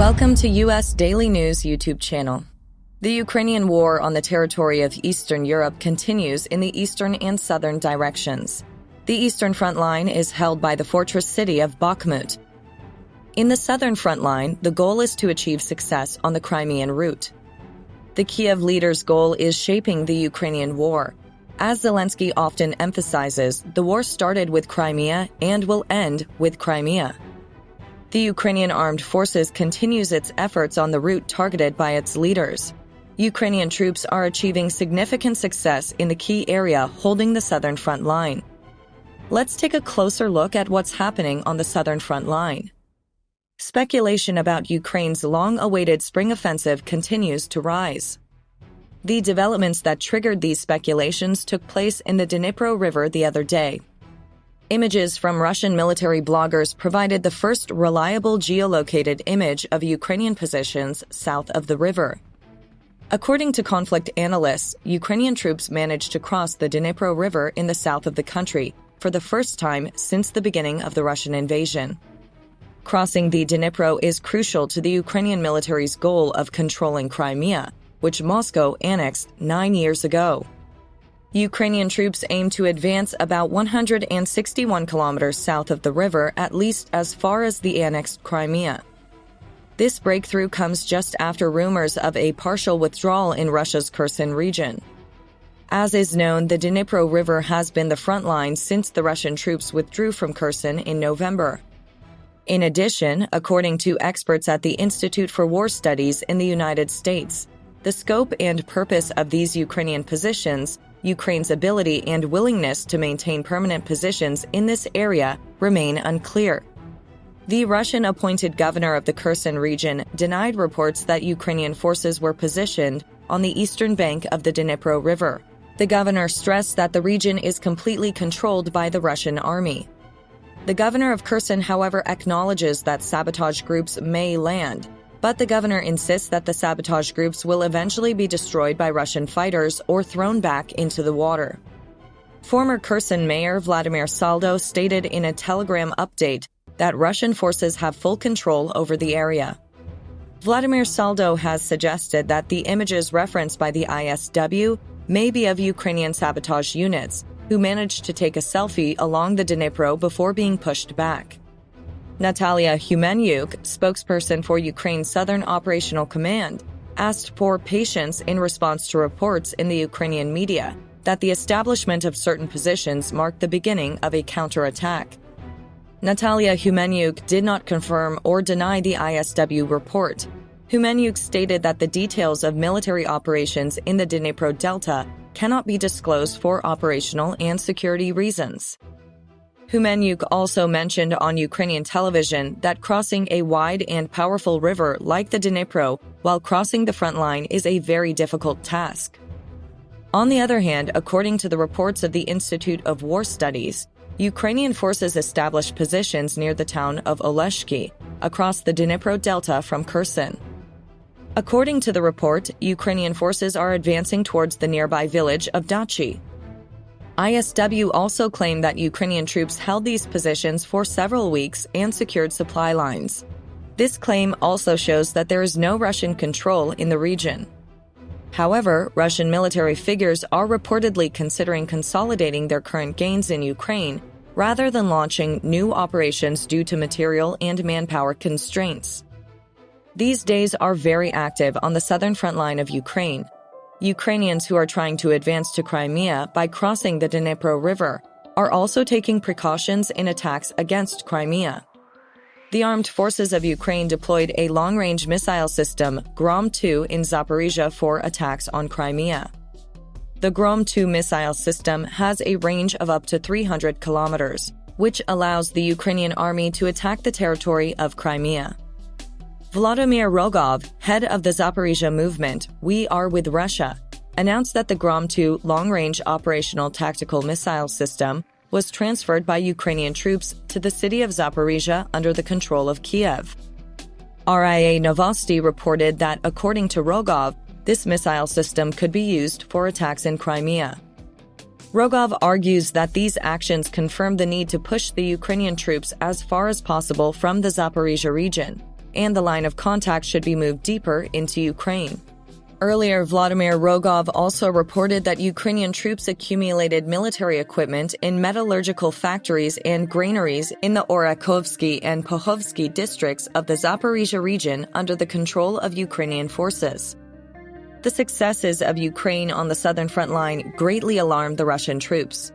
Welcome to U.S. Daily News YouTube channel. The Ukrainian war on the territory of Eastern Europe continues in the eastern and southern directions. The eastern front line is held by the fortress city of Bakhmut. In the southern front line, the goal is to achieve success on the Crimean route. The Kiev leader's goal is shaping the Ukrainian war. As Zelensky often emphasizes, the war started with Crimea and will end with Crimea. The Ukrainian armed forces continues its efforts on the route targeted by its leaders. Ukrainian troops are achieving significant success in the key area holding the southern front line. Let's take a closer look at what's happening on the southern front line. Speculation about Ukraine's long-awaited spring offensive continues to rise. The developments that triggered these speculations took place in the Dnipro River the other day. Images from Russian military bloggers provided the first reliable geolocated image of Ukrainian positions south of the river. According to conflict analysts, Ukrainian troops managed to cross the Dnipro River in the south of the country for the first time since the beginning of the Russian invasion. Crossing the Dnipro is crucial to the Ukrainian military's goal of controlling Crimea, which Moscow annexed nine years ago. Ukrainian troops aim to advance about 161 kilometers south of the river, at least as far as the annexed Crimea. This breakthrough comes just after rumors of a partial withdrawal in Russia's Kherson region. As is known, the Dnipro River has been the front line since the Russian troops withdrew from Kherson in November. In addition, according to experts at the Institute for War Studies in the United States, the scope and purpose of these Ukrainian positions Ukraine's ability and willingness to maintain permanent positions in this area remain unclear. The Russian appointed governor of the Kherson region denied reports that Ukrainian forces were positioned on the eastern bank of the Dnipro River. The governor stressed that the region is completely controlled by the Russian army. The governor of Kherson, however, acknowledges that sabotage groups may land, but the governor insists that the sabotage groups will eventually be destroyed by Russian fighters or thrown back into the water. Former Kherson Mayor Vladimir Saldo stated in a Telegram update that Russian forces have full control over the area. Vladimir Saldo has suggested that the images referenced by the ISW may be of Ukrainian sabotage units who managed to take a selfie along the Dnipro before being pushed back. Natalia Humenyuk, spokesperson for Ukraine's Southern Operational Command, asked for patience in response to reports in the Ukrainian media that the establishment of certain positions marked the beginning of a counterattack. Natalia Humenyuk did not confirm or deny the ISW report. Humenyuk stated that the details of military operations in the Dnipro Delta cannot be disclosed for operational and security reasons. Humenyuk also mentioned on Ukrainian television that crossing a wide and powerful river like the Dnipro while crossing the front line is a very difficult task. On the other hand, according to the reports of the Institute of War Studies, Ukrainian forces established positions near the town of Oleshki, across the Dnipro Delta from Kherson. According to the report, Ukrainian forces are advancing towards the nearby village of Dachi. ISW also claimed that Ukrainian troops held these positions for several weeks and secured supply lines. This claim also shows that there is no Russian control in the region. However, Russian military figures are reportedly considering consolidating their current gains in Ukraine rather than launching new operations due to material and manpower constraints. These days are very active on the southern front line of Ukraine, Ukrainians who are trying to advance to Crimea by crossing the Dnipro River are also taking precautions in attacks against Crimea. The armed forces of Ukraine deployed a long-range missile system, Grom-2, in Zaporizhia for attacks on Crimea. The Grom-2 missile system has a range of up to 300 kilometers, which allows the Ukrainian army to attack the territory of Crimea. Vladimir Rogov, head of the Zaporizhia movement, We Are With Russia, announced that the Grom-2 long-range operational tactical missile system was transferred by Ukrainian troops to the city of Zaporizhia under the control of Kiev. RIA Novosti reported that, according to Rogov, this missile system could be used for attacks in Crimea. Rogov argues that these actions confirm the need to push the Ukrainian troops as far as possible from the Zaporizhia region and the line of contact should be moved deeper into Ukraine. Earlier, Vladimir Rogov also reported that Ukrainian troops accumulated military equipment in metallurgical factories and granaries in the Orakhovsky and Pokhovsky districts of the Zaporizhia region under the control of Ukrainian forces. The successes of Ukraine on the southern front line greatly alarmed the Russian troops.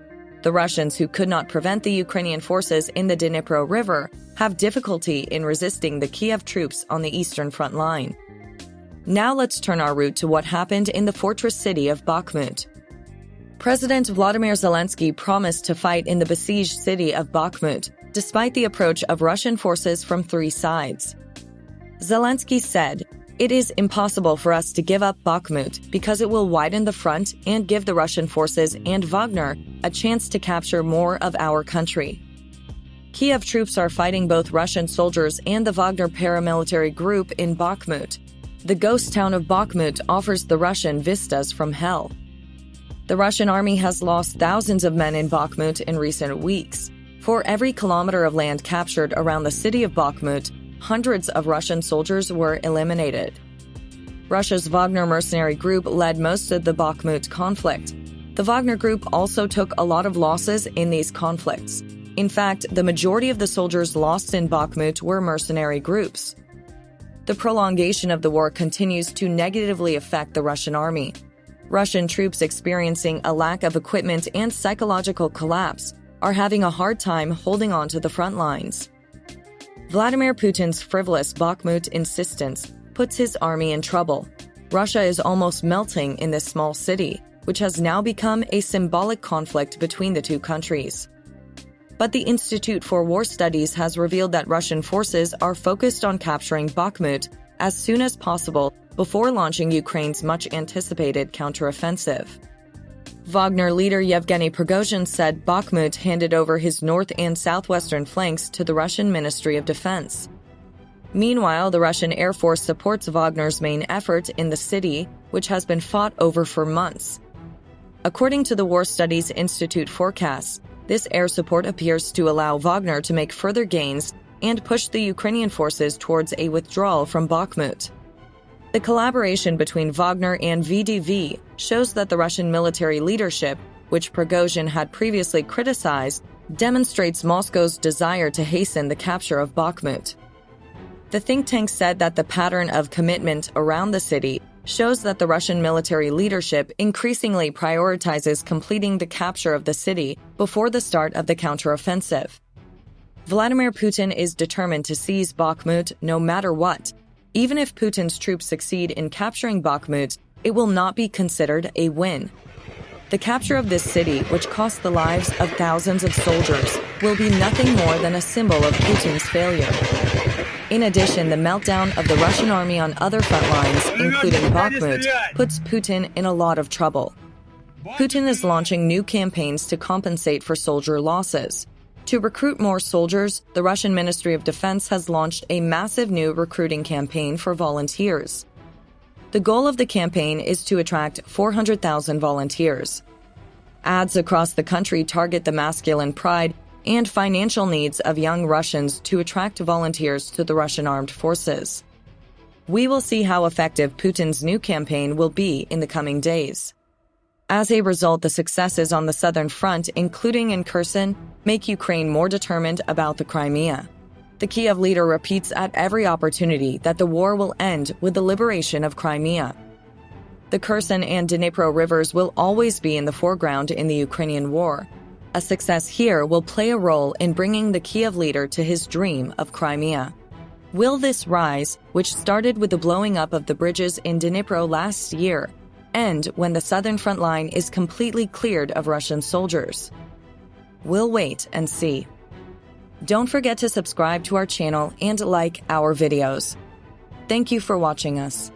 The Russians, who could not prevent the Ukrainian forces in the Dnipro River, have difficulty in resisting the Kiev troops on the eastern front line. Now let's turn our route to what happened in the fortress city of Bakhmut. President Vladimir Zelensky promised to fight in the besieged city of Bakhmut, despite the approach of Russian forces from three sides. Zelensky said, It is impossible for us to give up Bakhmut because it will widen the front and give the Russian forces and Wagner a chance to capture more of our country. Kiev troops are fighting both Russian soldiers and the Wagner paramilitary group in Bakhmut, the ghost town of Bakhmut offers the Russian vistas from hell. The Russian army has lost thousands of men in Bakhmut in recent weeks. For every kilometer of land captured around the city of Bakhmut, hundreds of Russian soldiers were eliminated. Russia's Wagner mercenary group led most of the Bakhmut conflict. The Wagner group also took a lot of losses in these conflicts. In fact, the majority of the soldiers lost in Bakhmut were mercenary groups the prolongation of the war continues to negatively affect the Russian army. Russian troops experiencing a lack of equipment and psychological collapse are having a hard time holding on to the front lines. Vladimir Putin's frivolous Bakhmut insistence puts his army in trouble. Russia is almost melting in this small city, which has now become a symbolic conflict between the two countries. But the Institute for War Studies has revealed that Russian forces are focused on capturing Bakhmut as soon as possible before launching Ukraine's much anticipated counteroffensive. Wagner leader Yevgeny Prigozhin said Bakhmut handed over his north and southwestern flanks to the Russian Ministry of Defense. Meanwhile, the Russian Air Force supports Wagner's main effort in the city, which has been fought over for months. According to the War Studies Institute forecasts, this air support appears to allow Wagner to make further gains and push the Ukrainian forces towards a withdrawal from Bakhmut. The collaboration between Wagner and VDV shows that the Russian military leadership, which Prigozhin had previously criticized, demonstrates Moscow's desire to hasten the capture of Bakhmut. The think tank said that the pattern of commitment around the city shows that the Russian military leadership increasingly prioritizes completing the capture of the city before the start of the counteroffensive. Vladimir Putin is determined to seize Bakhmut no matter what. Even if Putin's troops succeed in capturing Bakhmut, it will not be considered a win. The capture of this city, which cost the lives of thousands of soldiers, will be nothing more than a symbol of Putin's failure. In addition, the meltdown of the Russian army on other front lines, including Bakhmut, puts Putin in a lot of trouble. Putin is launching new campaigns to compensate for soldier losses. To recruit more soldiers, the Russian Ministry of Defense has launched a massive new recruiting campaign for volunteers. The goal of the campaign is to attract 400,000 volunteers. Ads across the country target the masculine pride and financial needs of young Russians to attract volunteers to the Russian armed forces. We will see how effective Putin's new campaign will be in the coming days. As a result, the successes on the southern front, including in Kherson, make Ukraine more determined about the Crimea. The Kiev leader repeats at every opportunity that the war will end with the liberation of Crimea. The Kherson and Dnipro rivers will always be in the foreground in the Ukrainian war, a success here will play a role in bringing the Kiev leader to his dream of Crimea. Will this rise, which started with the blowing up of the bridges in Dnipro last year, end when the southern front line is completely cleared of Russian soldiers? We'll wait and see. Don't forget to subscribe to our channel and like our videos. Thank you for watching us.